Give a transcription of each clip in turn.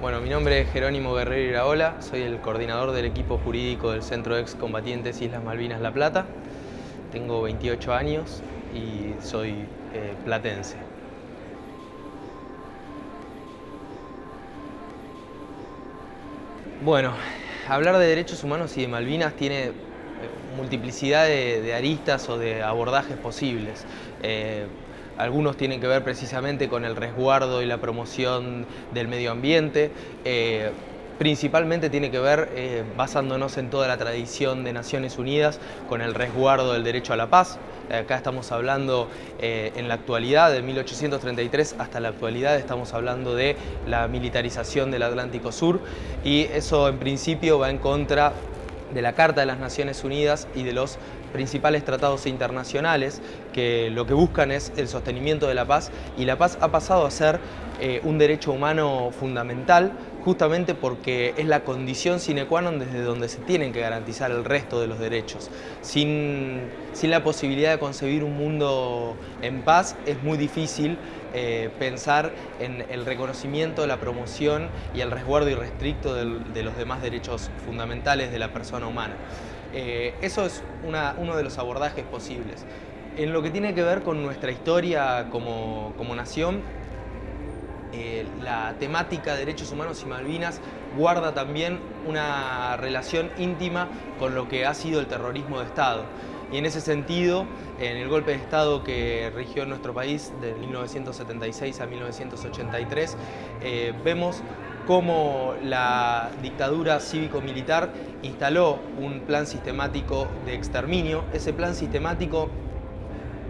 Bueno, mi nombre es Jerónimo Guerrero Iraola, soy el coordinador del equipo jurídico del Centro de Excombatientes Islas Malvinas La Plata. Tengo 28 años y soy eh, platense. Bueno, hablar de derechos humanos y de Malvinas tiene eh, multiplicidad de, aristas o de abordajes posibles. Eh, algunos tienen que ver precisamente con el resguardo y la promoción del medio ambiente. Eh, principalmente tiene que ver, eh, basándonos en toda la tradición de Naciones Unidas, con el resguardo del derecho a la paz. Acá estamos hablando eh, en la actualidad, de 1833 hasta la actualidad, estamos hablando de la militarización del Atlántico Sur y eso en principio va en contra de la Carta de las Naciones Unidas y de los principales tratados internacionales que lo que buscan es el sostenimiento de la paz y la paz ha pasado a ser eh, un derecho humano fundamental justamente porque es la condición sine qua non desde donde se tienen que garantizar el resto de los derechos. Sin, sin la posibilidad de concebir un mundo en paz es muy difícil eh, pensar en el reconocimiento, la promoción y el resguardo irrestricto de los demás derechos fundamentales de la persona humana. Eh, eso es uno de los abordajes posibles. En lo que tiene que ver con nuestra historia como, nación, eh, la temática de derechos humanos y Malvinas guarda también una relación íntima con lo que ha sido el terrorismo de Estado. Y en ese sentido, en el golpe de Estado que rigió nuestro país de 1976 a 1983, eh, vemos cómo la dictadura cívico-militar instaló un plan sistemático de exterminio. Ese plan sistemático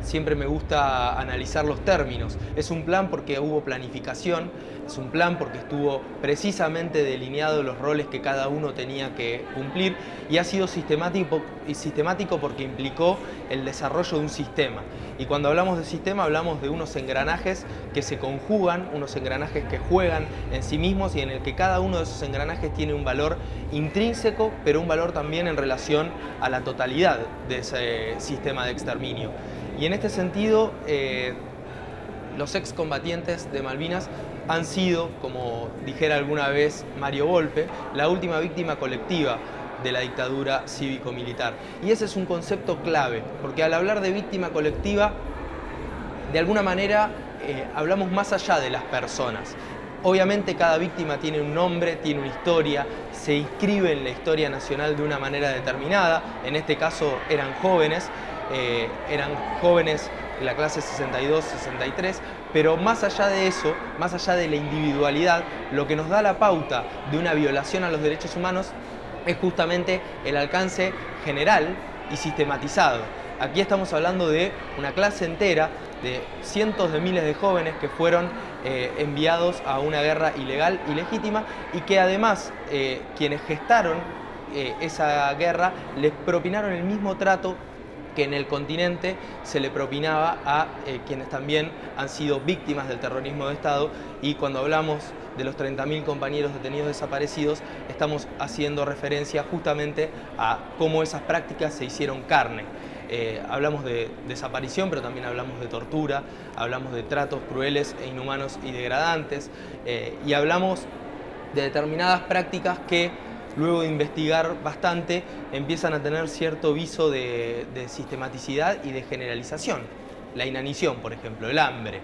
siempre me gusta analizar los términos. Es un plan porque hubo planificación, es un plan porque estuvo precisamente delineado los roles que cada uno tenía que cumplir y ha sido sistemático, sistemático porque implicó el desarrollo de un sistema. Y cuando hablamos de sistema hablamos de unos engranajes que se conjugan, unos engranajes que juegan en sí mismos y en el que cada uno de esos engranajes tiene un valor intrínseco, pero un valor también en relación a la totalidad de ese sistema de exterminio. Y en este sentido, eh, los excombatientes de Malvinas han sido, como dijera alguna vez Mario Volpe, la última víctima colectiva de la dictadura cívico-militar. Y ese es un concepto clave, porque al hablar de víctima colectiva, de alguna manera eh, hablamos más allá de las personas. Obviamente cada víctima tiene un nombre, tiene una historia, se inscribe en la historia nacional de una manera determinada, en este caso eran jóvenes, eh, eran jóvenes de la clase 62-63, pero más allá de eso, más allá de la individualidad, lo que nos da la pauta de una violación a los derechos humanos es justamente el alcance general y sistematizado. Aquí estamos hablando de una clase entera de cientos de miles de jóvenes que fueron eh, enviados a una guerra ilegal y legítima y que además eh, quienes gestaron esa guerra les propinaron el mismo trato que en el continente se le propinaba a eh, quienes también han sido víctimas del terrorismo de Estado y cuando hablamos de los 30.000 compañeros detenidos desaparecidos estamos haciendo referencia justamente a cómo esas prácticas se hicieron carne. Eh, hablamos de desaparición, pero también hablamos de tortura, hablamos de tratos crueles e inhumanos y degradantes, eh, y hablamos de determinadas prácticas que luego de investigar bastante, empiezan a tener cierto viso de, sistematicidad y de generalización. La inanición, por ejemplo, el hambre.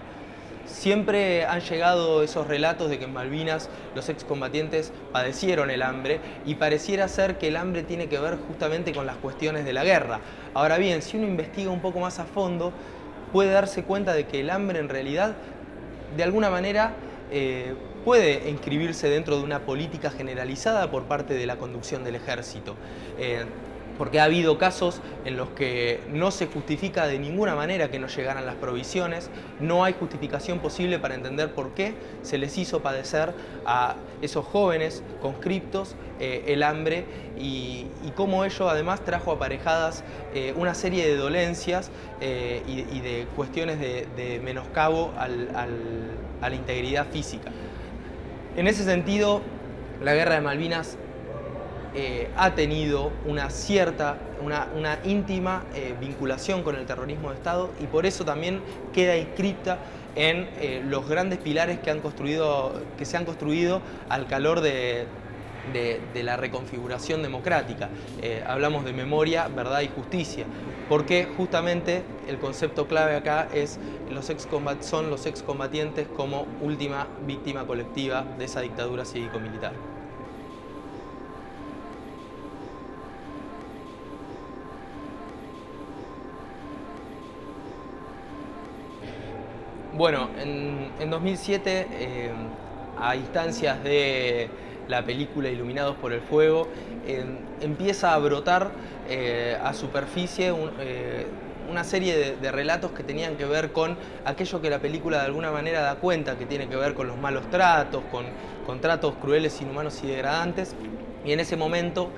Siempre han llegado esos relatos de que en Malvinas los excombatientes padecieron el hambre y pareciera ser que el hambre tiene que ver justamente con las cuestiones de la guerra. Ahora bien, si uno investiga un poco más a fondo, puede darse cuenta de que el hambre en realidad, de alguna manera, eh, puede inscribirse dentro de una política generalizada por parte de la conducción del ejército. Eh, porque ha habido casos en los que no se justifica de ninguna manera que no llegaran las provisiones, no hay justificación posible para entender por qué se les hizo padecer a esos jóvenes conscriptos eh, el hambre y, cómo ello además trajo aparejadas eh, una serie de dolencias y, de cuestiones de, menoscabo a la integridad física. En ese sentido, la guerra de Malvinas eh, ha tenido una cierta, una, íntima eh, vinculación con el terrorismo de Estado y por eso también queda inscrita en eh, los grandes pilares que, han construido, que se han construido al calor de, la reconfiguración democrática. Eh, hablamos de memoria, verdad y justicia, porque justamente el concepto clave acá es los son los excombatientes como última víctima colectiva de esa dictadura cívico-militar. Bueno, en, 2007, eh, a instancias de la película Iluminados por el Fuego, eh, empieza a brotar eh, a superficie una serie de, relatos que tenían que ver con aquello que la película de alguna manera da cuenta, que tiene que ver con los malos tratos, con, tratos crueles, inhumanos y degradantes. Y en ese momento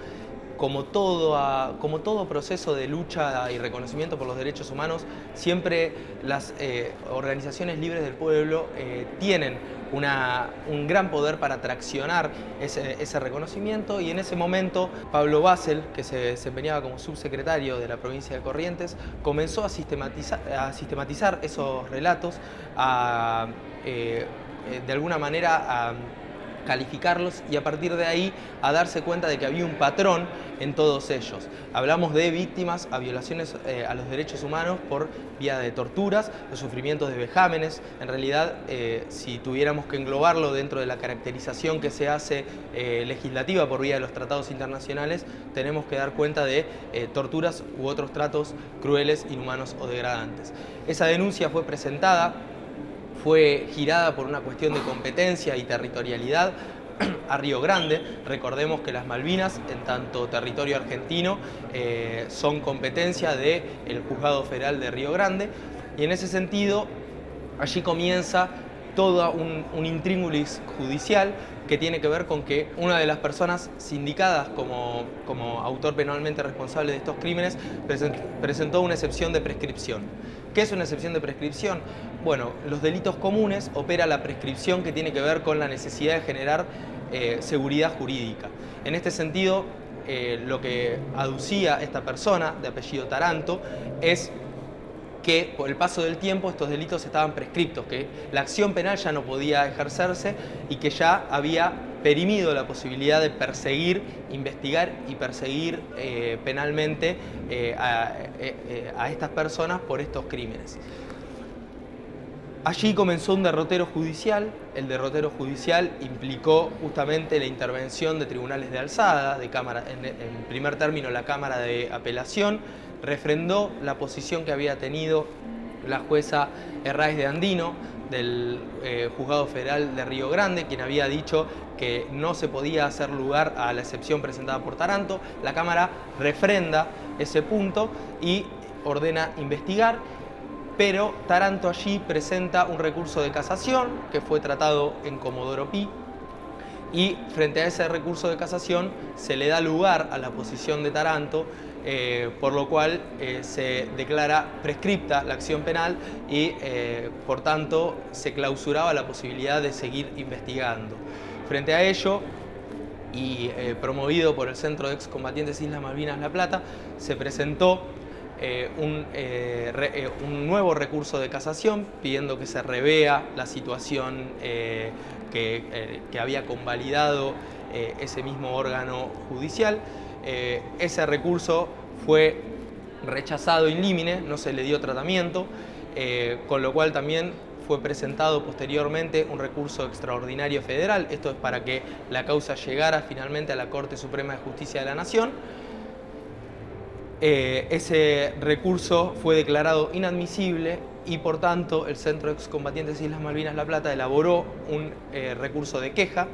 como todo, como todo proceso de lucha y reconocimiento por los derechos humanos, siempre las eh, organizaciones libres del pueblo eh, un gran poder para traccionar ese, reconocimiento. Y en ese momento Pablo Basel, que se desempeñaba como subsecretario de la provincia de Corrientes, comenzó a sistematizar, esos relatos, a, eh, de alguna manera a calificarlos y a partir de ahí a darse cuenta de que había un patrón en todos ellos. Hablamos de víctimas a violaciones eh, a los derechos humanos por vía de torturas, de sufrimientos de vejámenes. En realidad, eh, si tuviéramos que englobarlo dentro de la caracterización que se hace eh, legislativa por vía de los tratados internacionales, tenemos que dar cuenta de torturas u otros tratos crueles, inhumanos o degradantes. Esa denuncia fue presentada fue girada por una cuestión de competencia y territorialidad a Río Grande. Recordemos que las Malvinas, en tanto territorio argentino, eh, son competencia del Juzgado Federal de Río Grande y en ese sentido allí comienza todo un, un intríngulis judicial que tiene que ver con que una de las personas sindicadas como, como autor penalmente responsable de estos crímenes presentó una excepción de prescripción. ¿Qué es una excepción de prescripción? Bueno, los delitos comunes opera la prescripción que tiene que ver con la necesidad de generar eh, seguridad jurídica. En este sentido, eh, lo que aducía esta persona, de apellido Taranto, es que por el paso del tiempo estos delitos estaban prescriptos, que la acción penal ya no podía ejercerse y que ya había perimido la posibilidad de perseguir, investigar y perseguir eh, penalmente eh, eh, a, estas personas por estos crímenes. Allí comenzó un derrotero judicial, el derrotero judicial implicó justamente la intervención de tribunales de alzada, de cámara, en, en primer término la Cámara de Apelación, refrendó la posición que había tenido la jueza Herráez de Andino del eh, Juzgado Federal de Río Grande, quien había dicho que no se podía hacer lugar a la excepción presentada por Taranto. La Cámara refrenda ese punto y ordena investigar, pero Taranto allí presenta un recurso de casación que fue tratado en Comodoro Pi y frente a ese recurso de casación se le da lugar a la posición de Taranto eh, por lo cual eh, se declara prescripta la acción penal y eh, por tanto se clausuraba la posibilidad de seguir investigando. Frente a ello, y promovido por el Centro de Excombatientes Islas Malvinas La Plata, se presentó un, nuevo recurso de casación pidiendo que se revea la situación que, que había convalidado ese mismo órgano judicial. Eh, ese recurso fue rechazado in limine, no se le dio tratamiento, eh, con lo cual también fue presentado posteriormente un recurso extraordinario federal, esto es para que la causa llegara finalmente a la Corte Suprema de Justicia de la Nación. Eh, ese recurso fue declarado inadmisible y por tanto el Centro de Excombatientes Islas Malvinas La Plata elaboró un recurso de queja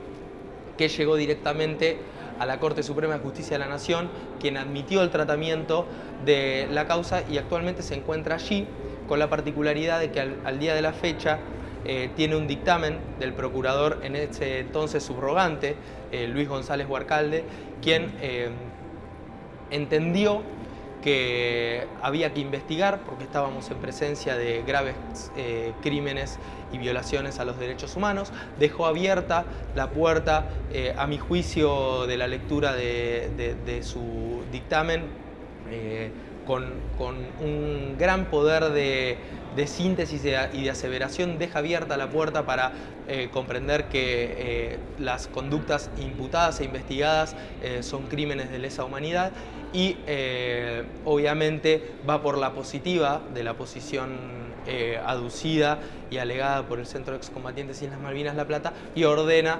que llegó directamente a la Corte Suprema de Justicia de la Nación, quien admitió el tratamiento de la causa y actualmente se encuentra allí, con la particularidad de que al, día de la fecha eh, tiene un dictamen del procurador en ese entonces subrogante, eh, Luis González Huarcalde, quien eh, entendió que había que investigar porque estábamos en presencia de graves eh, crímenes y violaciones a los derechos humanos. Dejó abierta la puerta, eh, a mi juicio, de la lectura de, su dictamen, eh, con, un gran poder de, síntesis y de aseveración deja abierta la puerta para eh, comprender que eh, las conductas imputadas e investigadas eh, son crímenes de lesa humanidad y obviamente va por la positiva de la posición aducida y alegada por el Centro de Excombatientes Islas Malvinas La Plata y ordena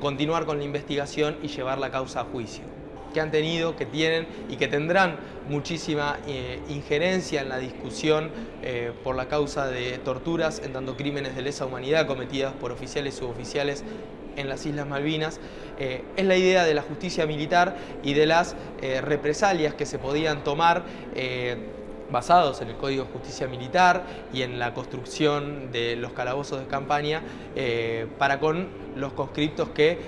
continuar con la investigación y llevar la causa a juicio que han tenido, que tienen y que tendrán muchísima eh, injerencia en la discusión eh, por la causa de torturas en tanto crímenes de lesa humanidad cometidas por oficiales y suboficiales en las Islas Malvinas, eh, es la idea de la justicia militar y de las represalias que se podían tomar basados en el Código de Justicia Militar y en la construcción de los calabozos de campaña para con los conscriptos que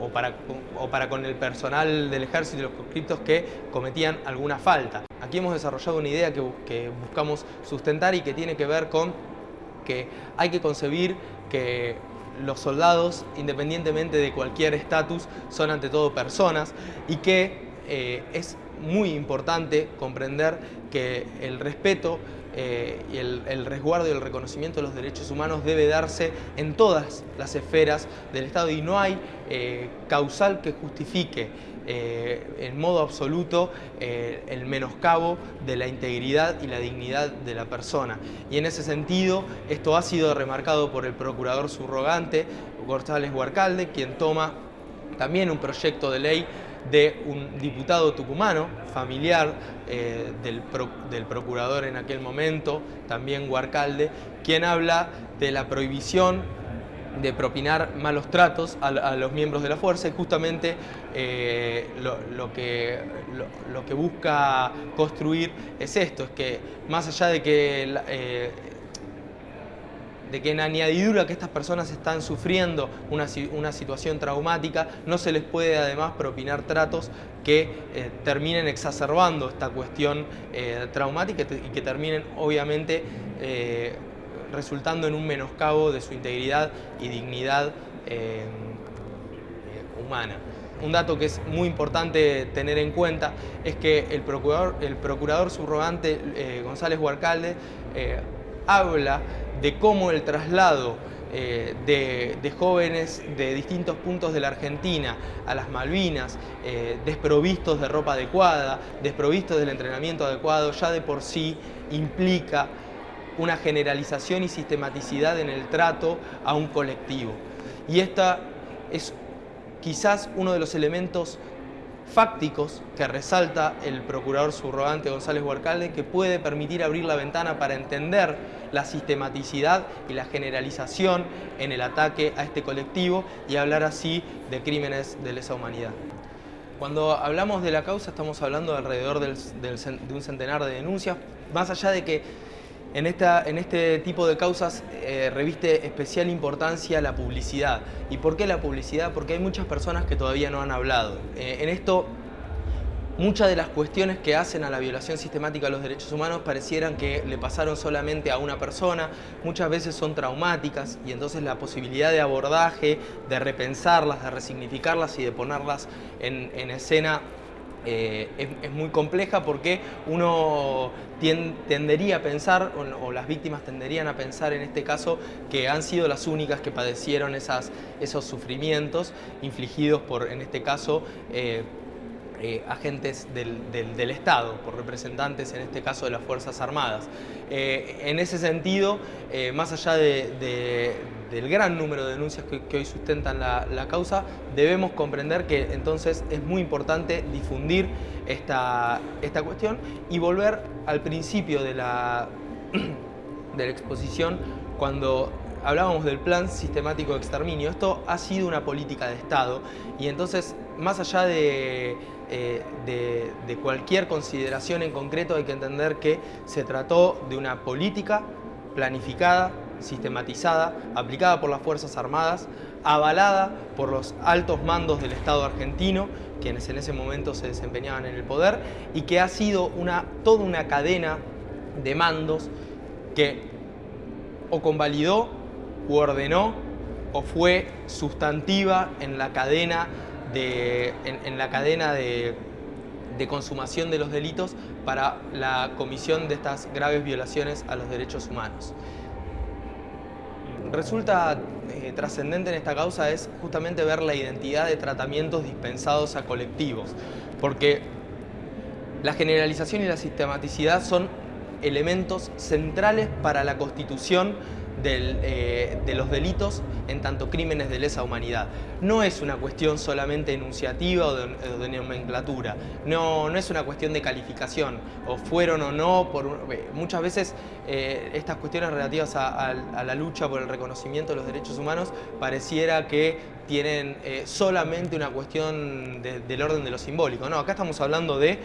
o para, o para con el personal del ejército y los conscriptos que cometían alguna falta. Aquí hemos desarrollado una idea que, que buscamos sustentar y que tiene que ver con que hay que concebir que los soldados, independientemente de cualquier estatus, son ante todo personas y que eh, es muy importante comprender que el respeto eh, y el, resguardo y el reconocimiento de los derechos humanos debe darse en todas las esferas del Estado y no hay eh, causal que justifique eh, en modo absoluto el menoscabo de la integridad y la dignidad de la persona. Y en ese sentido, esto ha sido remarcado por el procurador subrogante, González Huarcalde, quien toma también un proyecto de ley de un diputado tucumano, familiar eh, del, procurador en aquel momento, también Huarcalde, quien habla de la prohibición de propinar malos tratos a, los miembros de la fuerza y justamente eh, lo, que, lo, que, busca construir es esto, es que más allá de que eh, de que en añadidura que estas personas están sufriendo una, situación traumática, no se les puede además propinar tratos que eh, terminen exacerbando esta cuestión eh, traumática y que terminen obviamente eh, resultando en un menoscabo de su integridad y dignidad humana. Un dato que es muy importante tener en cuenta es que el procurador, el procurador subrogante González Huarcalde habla de cómo el traslado eh, de, jóvenes de distintos puntos de la Argentina a las Malvinas, eh, desprovistos de ropa adecuada, desprovistos del entrenamiento adecuado, ya de por sí implica una generalización y sistematicidad en el trato a un colectivo. Y esta es quizás uno de los elementos fácticos que resalta el procurador subrogante González Huarcalde que puede permitir abrir la ventana para entender la sistematicidad y la generalización en el ataque a este colectivo y hablar así de crímenes de lesa humanidad. Cuando hablamos de la causa estamos hablando de alrededor de un centenar de denuncias, más allá de que en, esta, en este tipo de causas eh, reviste especial importancia la publicidad. ¿Y por qué la publicidad? Porque hay muchas personas que todavía no han hablado. Eh, en esto, muchas de las cuestiones que hacen a la violación sistemática de los derechos humanos parecieran que le pasaron solamente a una persona, muchas veces son traumáticas y entonces la posibilidad de abordaje, de repensarlas, de resignificarlas y de ponerlas en, en escena eh, es, muy compleja porque uno tendería a pensar, o, las víctimas tenderían a pensar en este caso, que han sido las únicas que padecieron esos sufrimientos infligidos por, en este caso, eh, eh, agentes del, Estado, por representantes, en este caso, de las Fuerzas Armadas. Eh, en ese sentido, eh, más allá del gran número de denuncias que, hoy sustentan la, causa, debemos comprender que entonces es muy importante difundir esta, esta cuestión y volver al principio de la, de la exposición cuando hablábamos del plan sistemático de exterminio. Esto ha sido una política de Estado y entonces, más allá de eh, de, cualquier consideración en concreto hay que entender que se trató de una política planificada, sistematizada, aplicada por las Fuerzas Armadas, avalada por los altos mandos del Estado argentino, quienes en ese momento se desempeñaban en el poder, y que ha sido una, toda una cadena de mandos que o convalidó, o ordenó, o fue sustantiva en la cadena en, la cadena de, de consumación de los delitos para la comisión de estas graves violaciones a los derechos humanos. Resulta eh, trascendente en esta causa es justamente ver la identidad de tratamientos dispensados a colectivos, porque la generalización y la sistematicidad son elementos centrales para la constitución eh, de los delitos en tanto crímenes de lesa humanidad. No es una cuestión solamente enunciativa o de, nomenclatura, no, no, es una cuestión de calificación, o fueron o no, por, eh, muchas veces eh, estas cuestiones relativas a, la lucha por el reconocimiento de los derechos humanos pareciera que tienen solamente una cuestión del orden de lo simbólico. No, acá estamos hablando de,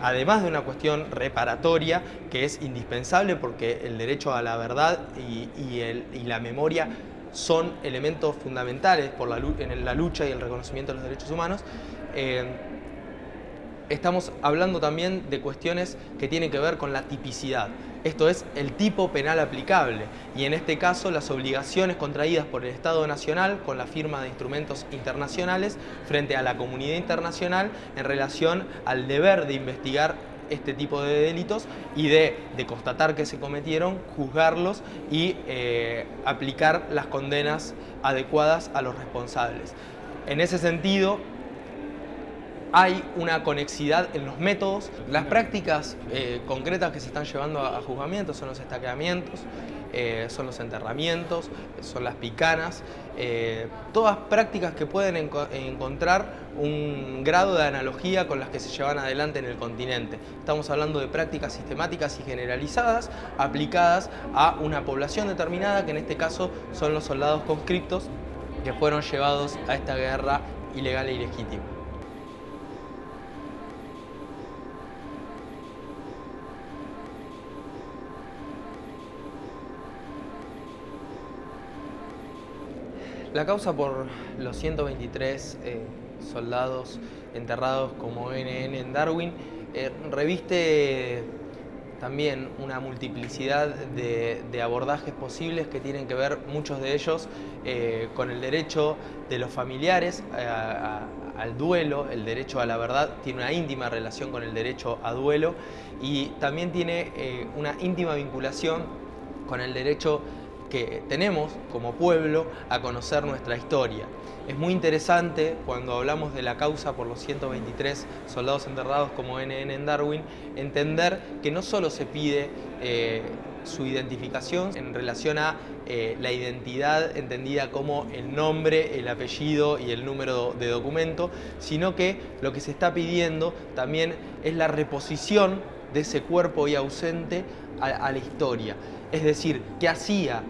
además de una cuestión reparatoria, que es indispensable porque el derecho a la verdad y, y la memoria son elementos fundamentales por la, en la lucha y el reconocimiento de los derechos humanos. Eh, estamos hablando también de cuestiones que tienen que ver con la tipicidad. Esto es el tipo penal aplicable y en este caso las obligaciones contraídas por el Estado Nacional con la firma de instrumentos internacionales frente a la comunidad internacional en relación al deber de investigar este tipo de delitos y de, constatar que se cometieron, juzgarlos y eh, aplicar las condenas adecuadas a los responsables. En ese sentido, hay una conexidad en los métodos. Las prácticas eh, concretas que se están llevando a, juzgamiento son los estaqueamientos, eh, son los enterramientos, son las picanas, eh, todas prácticas que pueden encontrar un grado de analogía con las que se llevan adelante en el continente. Estamos hablando de prácticas sistemáticas y generalizadas aplicadas a una población determinada, que en este caso son los soldados conscriptos que fueron llevados a esta guerra ilegal e ilegítima. La causa por los 123 eh, soldados enterrados como NN en Darwin eh, reviste también una multiplicidad de, abordajes posibles que tienen que ver, muchos de ellos, eh, con el derecho de los familiares al duelo, el derecho a la verdad tiene una íntima relación con el derecho a duelo y también tiene una íntima vinculación con el derecho que tenemos como pueblo a conocer nuestra historia. Es muy interesante cuando hablamos de la causa por los 123 soldados enterrados como NN en Darwin, entender que no solo se pide eh, su identificación en relación a eh, la identidad entendida como el nombre, el apellido y el número de documento, sino que lo que se está pidiendo también es la reposición de ese cuerpo hoy ausente a la historia. Es decir, qué hacía,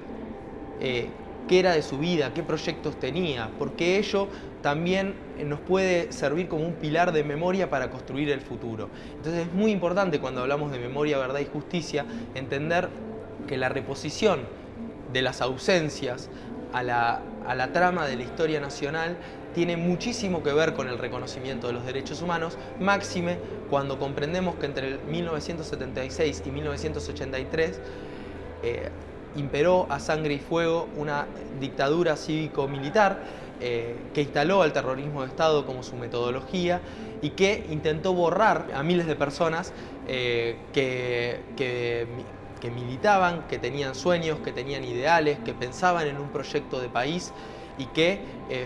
eh, qué era de su vida, qué proyectos tenía, porque ello también eh, nos puede servir como un pilar de memoria para construir el futuro. Entonces es muy importante cuando hablamos de memoria, verdad y justicia, entender que la reposición de las ausencias a la, a la trama de la historia nacional tiene muchísimo que ver con el reconocimiento de los derechos humanos, máxime cuando comprendemos que entre 1976 y 1983 eh, imperó a sangre y fuego una dictadura cívico-militar eh, que instaló al terrorismo de Estado como su metodología y que intentó borrar a miles de personas eh, que, que, militaban, que tenían sueños, que tenían ideales, que pensaban en un proyecto de país y que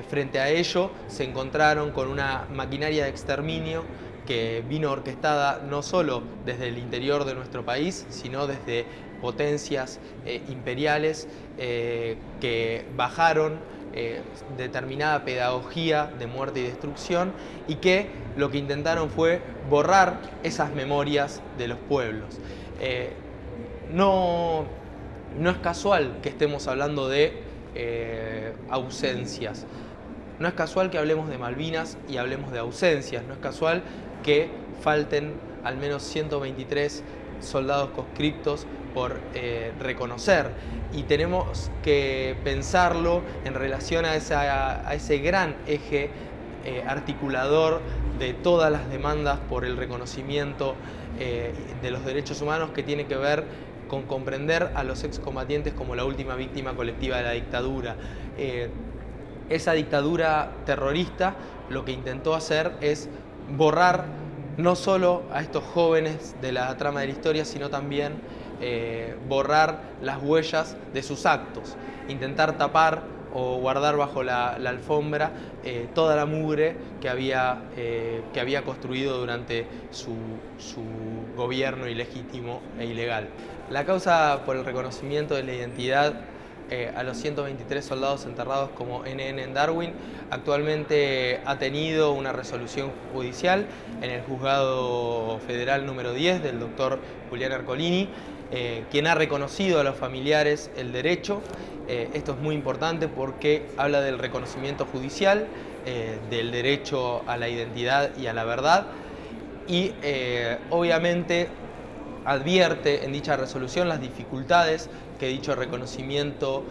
frente a ello se encontraron con una maquinaria de exterminio que vino orquestada no solo desde el interior de nuestro país, sino desde potencias eh, imperiales eh, que bajaron eh, determinada pedagogía de muerte y destrucción y que lo que intentaron fue borrar esas memorias de los pueblos. no, no es casual que estemos hablando de ausencias. No es casual que hablemos de Malvinas y hablemos de ausencias. No es casual que falten al menos 123 soldados conscriptos por eh, reconocer y tenemos que pensarlo en relación a, ese gran eje eh, articulador de todas las demandas por el reconocimiento eh, de los derechos humanos que tiene que ver con comprender a los excombatientes como la última víctima colectiva de la dictadura. esa dictadura terrorista lo que intentó hacer es borrar no solo a estos jóvenes de la trama de la historia, sino también eh, borrar las huellas de sus actos, intentar tapar o guardar bajo la, alfombra eh, toda la mugre que había, eh, que había construido durante su, su, gobierno ilegítimo e ilegal. La causa por el reconocimiento de la identidad a los 123 soldados enterrados como NN en Darwin actualmente ha tenido una resolución judicial en el juzgado federal número 10 del doctor Julián Arcolini eh, quien ha reconocido a los familiares el derecho. Eh, esto es muy importante porque habla del reconocimiento judicial, eh, del derecho a la identidad y a la verdad y obviamente advierte en dicha resolución las dificultades que dicho reconocimiento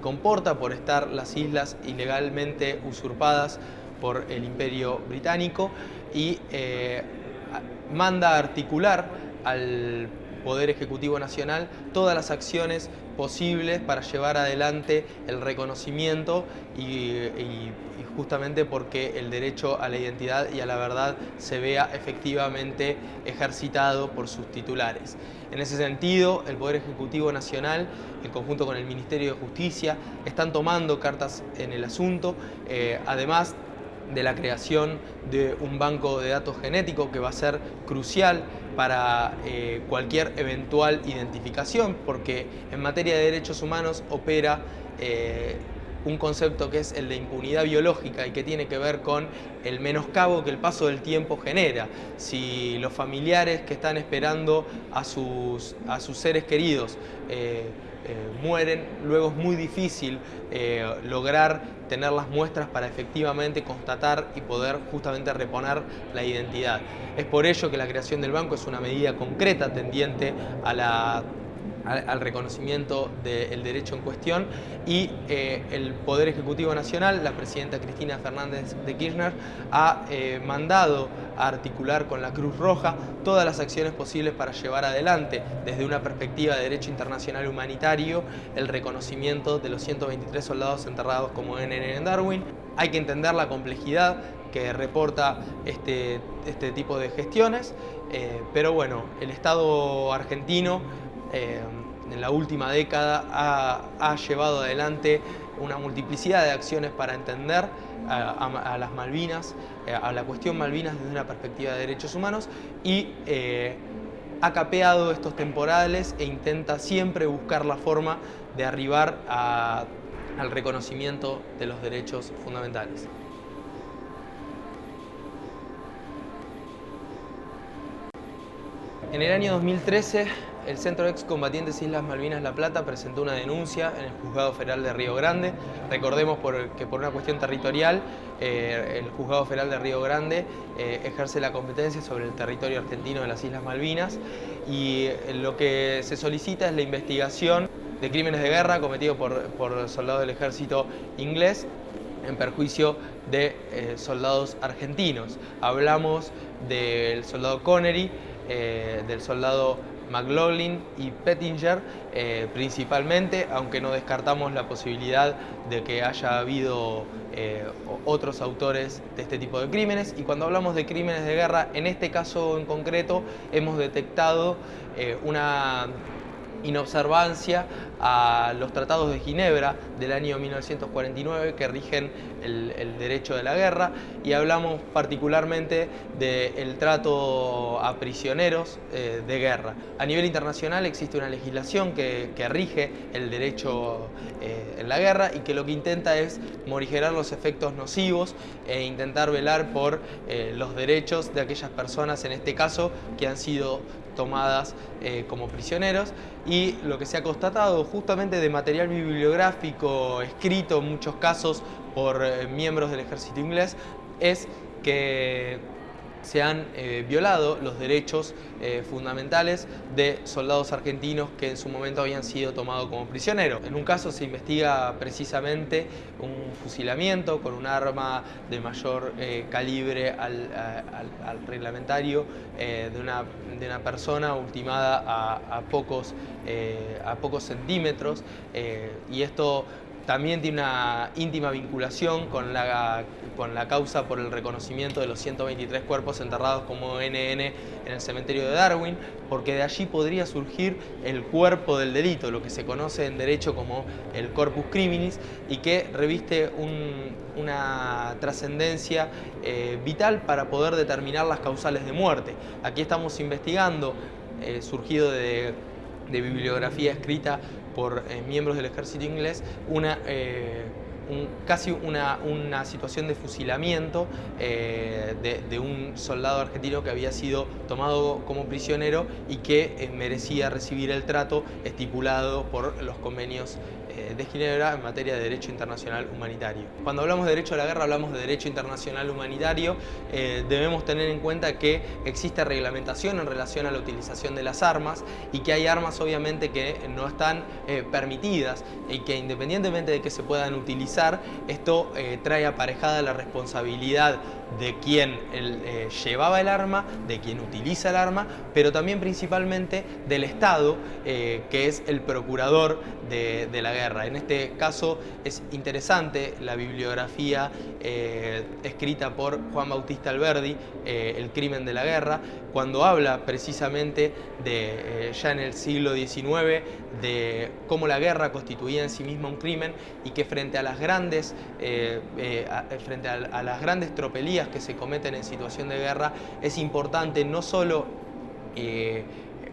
comporta por estar las islas ilegalmente usurpadas por el imperio británico y manda a articular al Poder Ejecutivo Nacional todas las acciones posibles para llevar adelante el reconocimiento y, justamente porque el derecho a la identidad y a la verdad se vea efectivamente ejercitado por sus titulares. En ese sentido, el Poder Ejecutivo Nacional, en conjunto con el Ministerio de Justicia, están tomando cartas en el asunto, eh, además de la creación de un banco de datos genético que va a ser crucial para eh, cualquier eventual identificación, porque en materia de derechos humanos opera eh, un concepto que es el de impunidad biológica y que tiene que ver con el menoscabo que el paso del tiempo genera. Si los familiares que están esperando a sus, a sus seres queridos eh, mueren, luego es muy difícil lograr tener las muestras para efectivamente constatar y poder justamente reponer la identidad. Es por ello que la creación del banco es una medida concreta tendiente a la al, reconocimiento del derecho en cuestión y eh, el Poder Ejecutivo Nacional, la presidenta Cristina Fernández de Kirchner, ha eh, mandado a articular con la Cruz Roja todas las acciones posibles para llevar adelante, desde una perspectiva de derecho internacional humanitario, el reconocimiento de los 123 soldados enterrados como NN en Darwin. Hay que entender la complejidad que reporta este, este tipo de gestiones, eh, pero bueno, el Estado argentino eh, en la última década ha, llevado adelante una multiplicidad de acciones para entender a, las Malvinas, a la cuestión Malvinas desde una perspectiva de derechos humanos y eh, ha capeado estos temporales e intenta siempre buscar la forma de arribar al reconocimiento de los derechos fundamentales. En el año 2013 el Centro Excombatientes Islas Malvinas La Plata presentó una denuncia en el Juzgado Federal de Río Grande. Recordemos que por una cuestión territorial, eh, el Juzgado Federal de Río Grande eh, ejerce la competencia sobre el territorio argentino de las Islas Malvinas y eh, lo que se solicita es la investigación de crímenes de guerra cometidos por, soldados del ejército inglés en perjuicio de soldados argentinos. Hablamos del soldado Connery, del soldado McLaughlin y Pettinger eh, principalmente, aunque no descartamos la posibilidad de que haya habido eh, otros autores de este tipo de crímenes. Y cuando hablamos de crímenes de guerra, en este caso en concreto, hemos detectado eh, una inobservancia a los tratados de Ginebra del año 1949 que rigen el, derecho de la guerra y hablamos particularmente del trato a prisioneros eh, de guerra. A nivel internacional existe una legislación que, rige el derecho eh, en la guerra y que lo que intenta es morigerar los efectos nocivos e intentar velar por eh, los derechos de aquellas personas, en este caso, que han sido tomadas como prisioneros y lo que se ha constatado justamente de material bibliográfico escrito en muchos casos por eh, miembros del ejército inglés es que se han eh, violado los derechos eh, fundamentales de soldados argentinos que en su momento habían sido tomados como prisioneros. En un caso se investiga precisamente un fusilamiento con un arma de mayor eh, calibre al, reglamentario de una, de, una, persona ultimada a, pocos, a pocos centímetros y esto también tiene una íntima vinculación con la, con la causa por el reconocimiento de los 123 cuerpos enterrados como NN en el cementerio de Darwin, porque de allí podría surgir el cuerpo del delito, lo que se conoce en derecho como el corpus criminis, y que reviste una trascendencia eh, vital para poder determinar las causales de muerte. Aquí estamos investigando, eh, surgido de de bibliografía escrita por eh, miembros del ejército inglés, una, eh, casi una, una, situación de fusilamiento eh, de, un soldado argentino que había sido tomado como prisionero y que merecía recibir el trato estipulado por los convenios de Ginebra en materia de derecho internacional humanitario. Cuando hablamos de derecho a la guerra hablamos de derecho internacional humanitario, eh, debemos tener en cuenta que existe reglamentación en relación a la utilización de las armas y que hay armas obviamente que no están eh, permitidas y que independientemente de que se puedan utilizar, esto trae aparejada la responsabilidad de quien llevaba el arma, de quien utiliza el arma, pero también principalmente del Estado, que es el procurador de la guerra. En este caso es interesante la bibliografía eh, escrita por Juan Bautista Alberdi, eh, El crimen de la guerra, cuando habla precisamente de, eh, ya en el siglo XIX, de cómo la guerra constituía en sí misma un crimen y que frente a las grandes, frente a las grandes tropelías que se cometen en situación de guerra, es importante no solo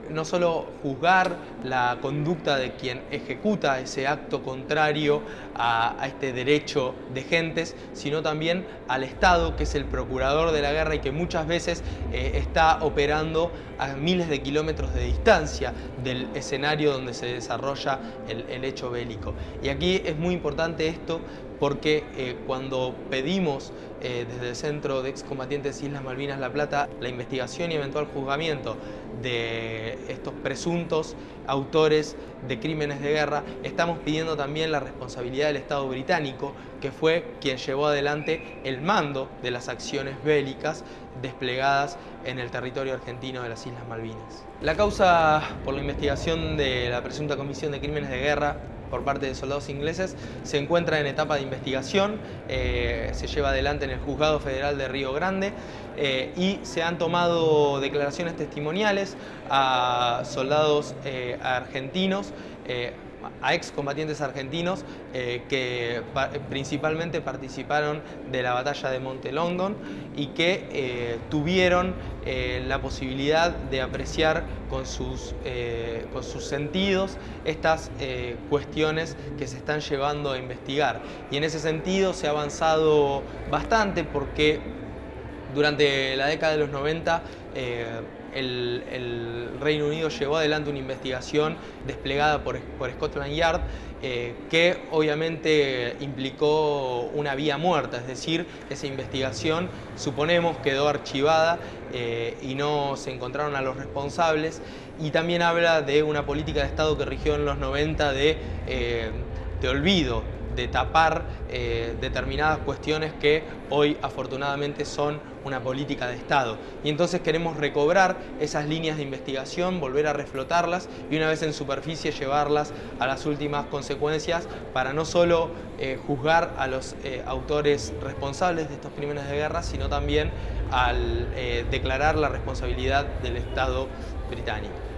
no solo juzgar la conducta de quien ejecuta ese acto contrario a, este derecho de gentes, sino también al Estado, que es el procurador de la guerra y que muchas veces eh, está operando a miles de kilómetros de distancia del escenario donde se desarrolla el, hecho bélico. Y aquí es muy importante esto porque eh, cuando pedimos eh, desde el Centro de Excombatientes Islas Malvinas La Plata la investigación y eventual juzgamiento de estos presuntos autores de crímenes de guerra, estamos pidiendo también la responsabilidad del Estado británico, que fue quien llevó adelante el mando de las acciones bélicas desplegadas en el territorio argentino de las Islas Malvinas. La causa por la investigación de la presunta comisión de crímenes de guerra por parte de soldados ingleses se encuentra en etapa de investigación, eh, se lleva adelante en el Juzgado Federal de Río Grande eh, y se han tomado declaraciones testimoniales a soldados eh, argentinos a excombatientes argentinos eh, que principalmente participaron de la batalla de Monte London y que eh, tuvieron eh, la posibilidad de apreciar con sus, con sus sentidos estas cuestiones que se están llevando a investigar. Y en ese sentido se ha avanzado bastante porque durante la década de los 90 el, Reino Unido llevó adelante una investigación desplegada por, Scotland Yard eh, que obviamente implicó una vía muerta, es decir, esa investigación suponemos quedó archivada eh, y no se encontraron a los responsables. Y también habla de una política de Estado que rigió en los 90 de, eh, de olvido, de tapar eh, determinadas cuestiones que hoy afortunadamente son una política de Estado. Y entonces queremos recobrar esas líneas de investigación, volver a reflotarlas y una vez en superficie llevarlas a las últimas consecuencias para no solo eh, juzgar a los eh, autores responsables de estos crímenes de guerra, sino también al declarar la responsabilidad del Estado británico.